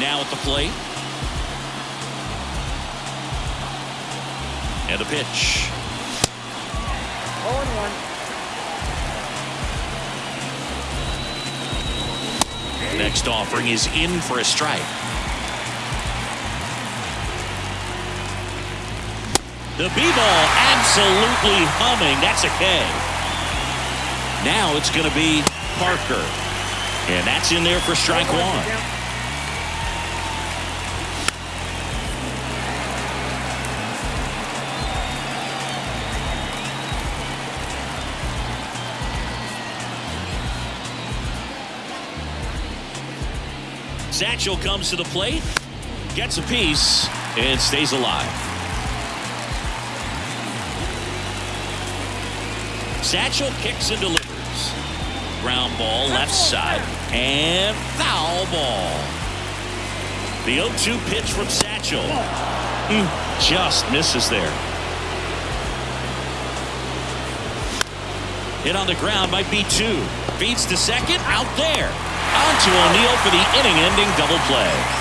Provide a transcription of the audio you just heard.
now at the plate. And a pitch. 0 1. Next offering is in for a strike. The B ball absolutely humming. That's a K. Now it's going to be Parker. And that's in there for strike one. Satchel comes to the plate, gets a piece, and stays alive. Satchel kicks and delivers. Ground ball left side, and foul ball. The 0-2 pitch from Satchel. Just misses there. Hit on the ground might be two. Feeds to second, out there. On to O'Neill for the inning-ending double play.